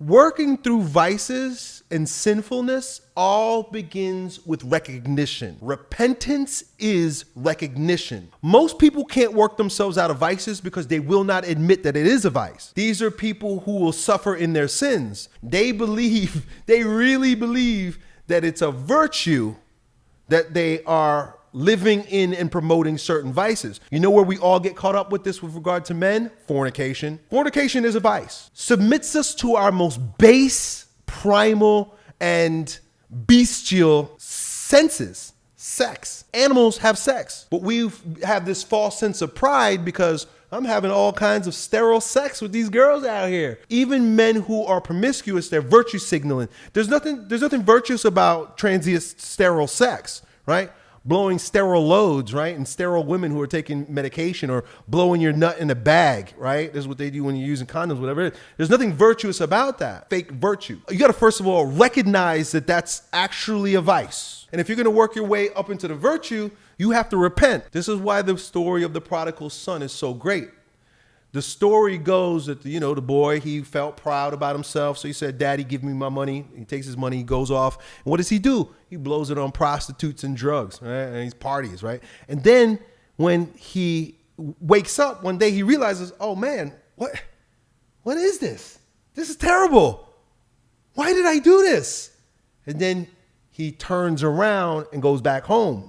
Working through vices and sinfulness all begins with recognition. Repentance is recognition. Most people can't work themselves out of vices because they will not admit that it is a vice. These are people who will suffer in their sins. They believe, they really believe that it's a virtue that they are living in and promoting certain vices. You know where we all get caught up with this with regard to men? Fornication. Fornication is a vice. Submits us to our most base, primal, and bestial senses. Sex. Animals have sex, but we have this false sense of pride because I'm having all kinds of sterile sex with these girls out here. Even men who are promiscuous, they're virtue signaling. There's nothing, there's nothing virtuous about transient sterile sex, right? Blowing sterile loads, right? And sterile women who are taking medication or blowing your nut in a bag, right? This is what they do when you're using condoms, whatever There's nothing virtuous about that. Fake virtue. You got to first of all recognize that that's actually a vice. And if you're going to work your way up into the virtue, you have to repent. This is why the story of the prodigal son is so great the story goes that you know the boy he felt proud about himself. So he said daddy give me my money. He takes his money he goes off. And what does he do? He blows it on prostitutes and drugs right? And he's parties right? And then when he wakes up one day he realizes oh man what what is this? This is terrible. Why did i do this? And then he turns around and goes back home